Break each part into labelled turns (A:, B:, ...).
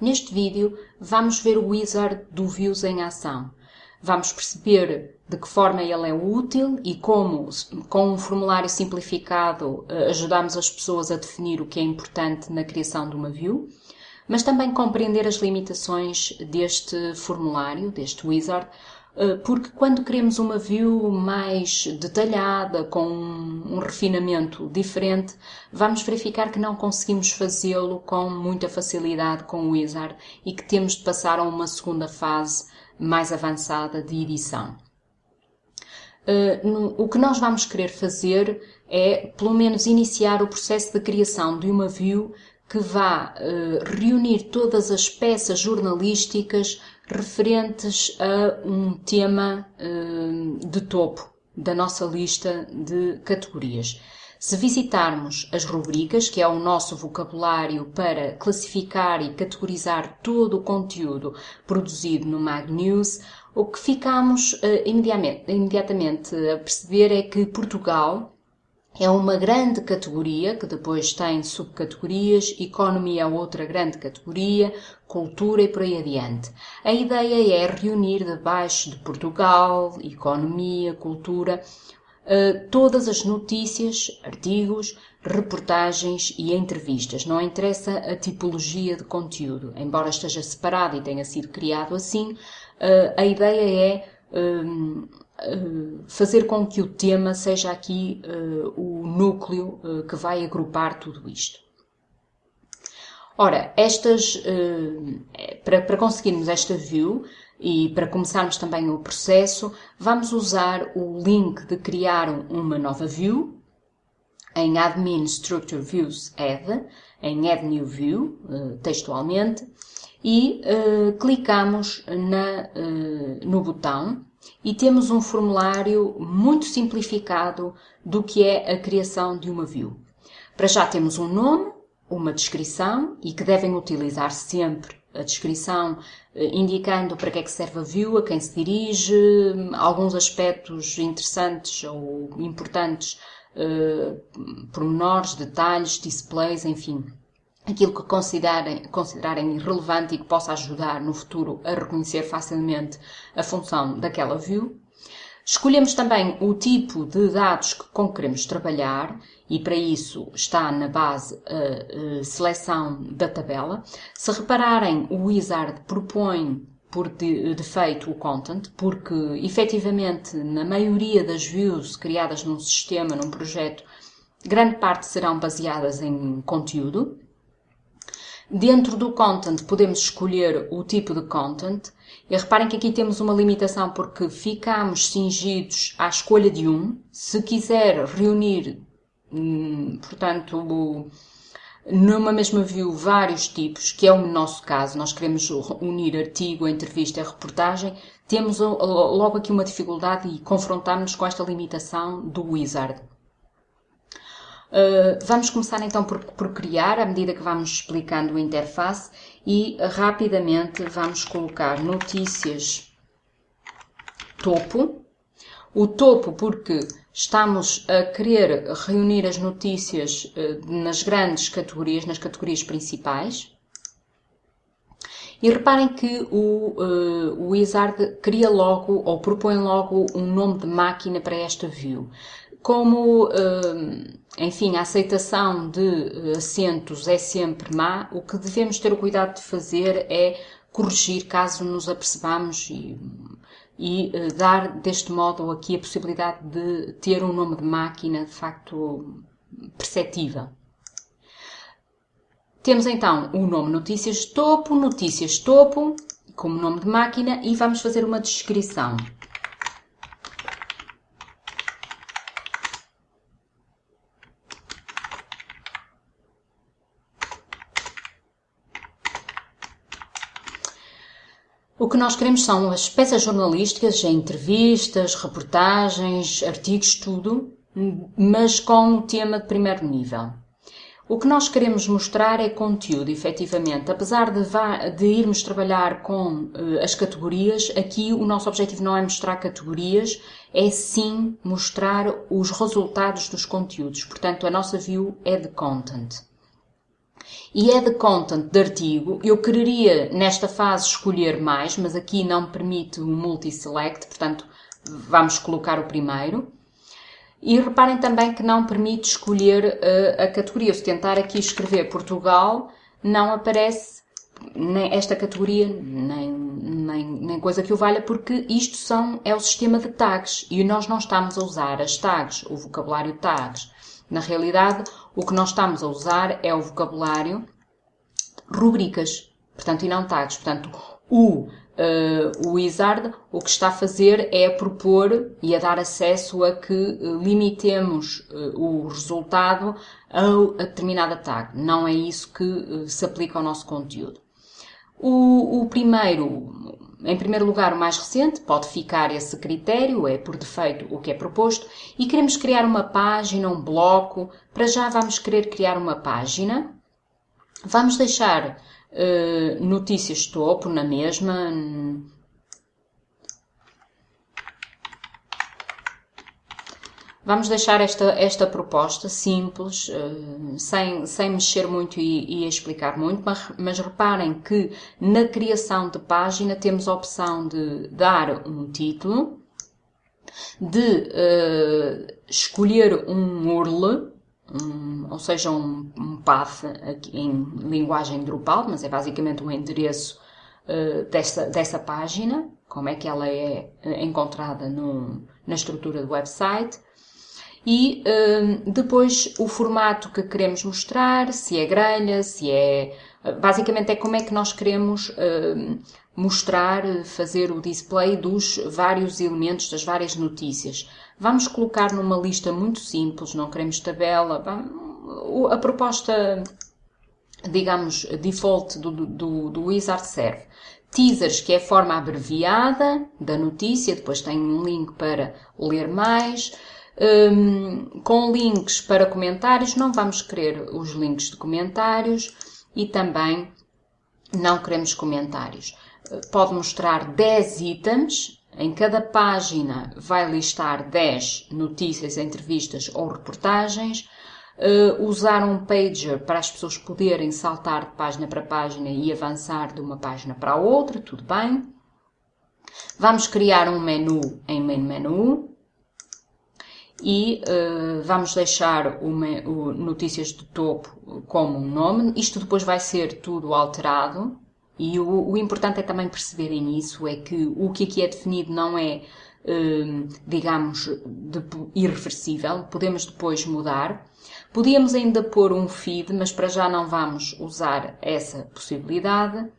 A: Neste vídeo vamos ver o wizard do Views em ação. Vamos perceber de que forma ele é útil e como, com um formulário simplificado, eh, ajudamos as pessoas a definir o que é importante na criação de uma view, mas também compreender as limitações deste formulário, deste wizard, eh, porque quando queremos uma view mais detalhada, com um refinamento diferente, vamos verificar que não conseguimos fazê-lo com muita facilidade com o Wizard e que temos de passar a uma segunda fase mais avançada de edição. Eh, o que nós vamos querer fazer é, pelo menos, iniciar o processo de criação de uma view que vá uh, reunir todas as peças jornalísticas referentes a um tema uh, de topo da nossa lista de categorias. Se visitarmos as rubricas, que é o nosso vocabulário para classificar e categorizar todo o conteúdo produzido no Mag News, o que ficamos uh, imediatamente, imediatamente a perceber é que Portugal é uma grande categoria que depois tem subcategorias, economia é outra grande categoria, cultura e por aí adiante. A ideia é reunir debaixo de Portugal, economia, cultura, eh, todas as notícias, artigos, reportagens e entrevistas. Não interessa a tipologia de conteúdo, embora esteja separado e tenha sido criado assim, eh, a ideia é eh, fazer com que o tema seja aqui uh, o núcleo uh, que vai agrupar tudo isto. Ora, estas, para, para conseguirmos esta view e para começarmos também o processo, vamos usar o link de criar uma nova view. Em Admin Structure Views Add, em Add New View, textualmente, e clicamos na, no botão e temos um formulário muito simplificado do que é a criação de uma view. Para já temos um nome, uma descrição e que devem utilizar sempre a descrição eh, indicando para que é que serve a view, a quem se dirige, alguns aspectos interessantes ou importantes, eh, pormenores, detalhes, displays, enfim, aquilo que considerem, considerarem relevante e que possa ajudar no futuro a reconhecer facilmente a função daquela view. Escolhemos também o tipo de dados com que queremos trabalhar e para isso está na base a, a seleção da tabela. Se repararem, o Wizard propõe por defeito o content, porque efetivamente na maioria das views criadas num sistema, num projeto, grande parte serão baseadas em conteúdo, Dentro do content podemos escolher o tipo de content e reparem que aqui temos uma limitação porque ficamos cingidos à escolha de um. Se quiser reunir, hum, portanto, numa mesma view vários tipos, que é o nosso caso, nós queremos unir artigo, entrevista reportagem, temos logo aqui uma dificuldade e confrontamos-nos com esta limitação do wizard. Uh, vamos começar então por, por, criar, à medida que vamos explicando a interface e rapidamente vamos colocar notícias topo. O topo porque estamos a querer reunir as notícias uh, nas grandes categorias, nas categorias principais. E reparem que o, uh, o Wizard cria logo ou propõe logo um nome de máquina para esta view. Como, hum, enfim, a aceitação de eh, acentos é sempre má, o que devemos ter o cuidado de fazer é corrigir caso nos apercebamos e, e eh, dar deste modo aqui a possibilidade de ter um nome de máquina de facto perceptível. Temos então o nome notícias topo, notícias topo, como nome de máquina e vamos fazer uma descrição. O que nós queremos são as peças jornalísticas, entrevistas, reportagens, artigos, tudo, mas com um tema de primeiro nível. O que nós queremos mostrar é conteúdo, efetivamente. Apesar de, de irmos trabalhar com uh, as categorias, aqui o nosso objetivo não é mostrar categorias, é sim mostrar os resultados dos conteúdos. Portanto, a nossa view é de content. E é de content de artigo, eu quereria nesta fase escolher mais, mas aqui não permite o multi-select, portanto vamos colocar o primeiro. E reparem também que não permite escolher uh, a categoria. Se tentar aqui escrever Portugal, não aparece nem esta categoria, nem, nem, nem coisa que o valha, porque isto são, é o sistema de tags e nós não estamos a usar as tags, o vocabulário tags. Na realidade, o que nós estamos a usar é o vocabulário rubricas, portanto, e não tags. Portanto, o, uh, o Wizard o que está a fazer é propor e a dar acesso a que uh, limitemos uh, o resultado a, a, determinada tag. Não é isso que se aplica ao nosso conteúdo. O, o primeiro, em primeiro lugar, o mais recente, pode ficar esse critério, é por defeito o que é proposto, e queremos criar uma página, um bloco. Para já vamos querer criar uma página. Vamos deixar uh, notícias topo na mesma, Vamos deixar esta, esta proposta simples, uh, sem, sem mexer muito e, e explicar muito, mas, mas, reparem que na criação de página temos a opção de dar um título, de uh, escolher um URL, um, ou seja, um, um path em linguagem Drupal, mas é basicamente um endereço uh, dessa, dessa página, como é que ela é encontrada no, na estrutura do website e hum, depois o formato que queremos mostrar, se é grelha, se é. Basicamente é como é que nós queremos hum, mostrar, fazer o display dos vários elementos, das várias notícias. Vamos colocar numa lista muito simples, não queremos tabela. A proposta, digamos, default do, do, do Wizard serve. Teasers, que é a forma abreviada da notícia, depois tem um link para ler mais um, com links para comentários, não vamos querer os links de comentários e também não queremos comentários. Pode mostrar 10 itens, em cada página vai listar 10 notícias, entrevistas ou reportagens. Uh, usar um pager para as pessoas poderem saltar de página para página e avançar de uma página para a outra, tudo bem. Vamos criar um menu em main menu e uh, vamos deixar uma, o notícias de topo como um nome. Isto depois vai ser tudo alterado e o, o importante é também perceberem isso, é que o que aqui é definido não é, uh, digamos, de, irreversível, podemos depois mudar. Podíamos ainda pôr um feed, mas para já não vamos usar essa possibilidade.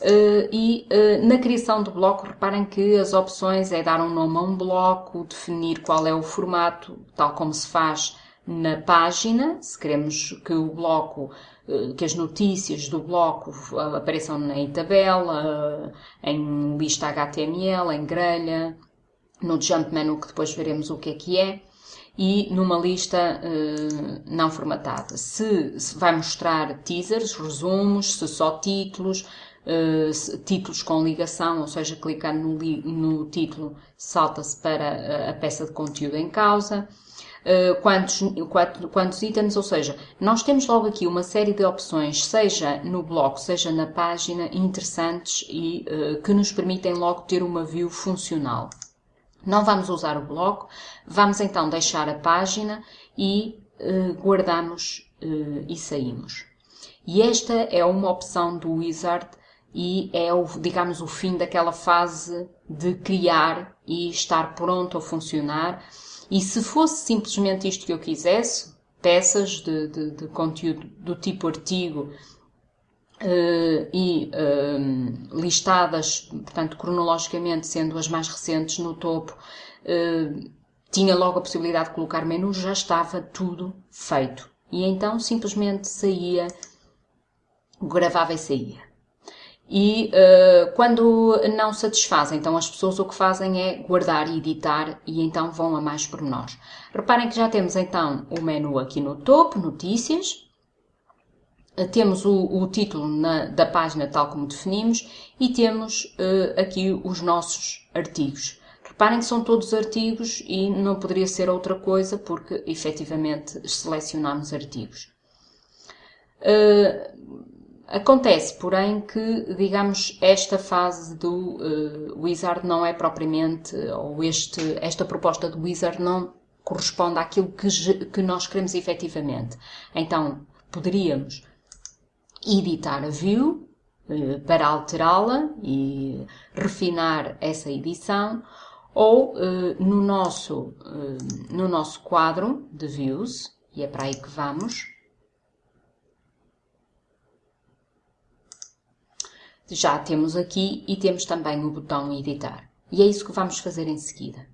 A: Uh, e uh, na criação do bloco, reparem que as opções é dar um nome a um bloco, definir qual é o formato, tal como se faz na página, se queremos que o bloco, uh, que as notícias do bloco apareçam em tabela, em lista HTML, em grelha, no jump menu que depois veremos o que é que é, e numa lista não formatada. Se vai mostrar teasers, resumos, se só títulos, uh, títulos com ligação, ou seja, clicando no, no título salta-se para a peça de conteúdo em causa. Quantos, quantos, quantos itens, ou seja, nós temos logo aqui uma série de opções, seja no bloco, seja na página, interessantes e uh, que nos permitem logo ter uma view funcional. Não vamos usar o bloco, vamos então deixar a página e uh, guardamos e saímos. E esta é uma opção do Wizard e é, o, digamos, o fim daquela fase de criar e estar pronto a funcionar. E se fosse simplesmente isto que eu quisesse, peças de, de, de conteúdo do tipo artigo uh, e uh, listadas, portanto, cronologicamente, sendo as mais recentes no topo, uh, tinha logo a possibilidade de colocar menu, já estava tudo feito. E então simplesmente saía, gravava e saía. E uh, quando não satisfazem, então as pessoas o que fazem é guardar e editar e então vão a mais pormenores. Reparem que já temos então o menu aqui no topo, notícias, uh, temos o, o título na, da página tal como definimos e temos uh, aqui os nossos artigos. Reparem que são todos artigos e não poderia ser outra coisa porque efetivamente selecionamos artigos. Acontece, porém, que, digamos, esta fase do uh, Wizard não é propriamente, ou este, esta proposta do Wizard não corresponde àquilo que, que nós queremos efetivamente. Então, poderíamos editar a view uh, para alterá-la e refinar essa edição, ou uh, no, nosso, no nosso quadro de views, e é para aí que vamos, já temos aqui e temos também o botão editar. E é isso que vamos fazer em seguida.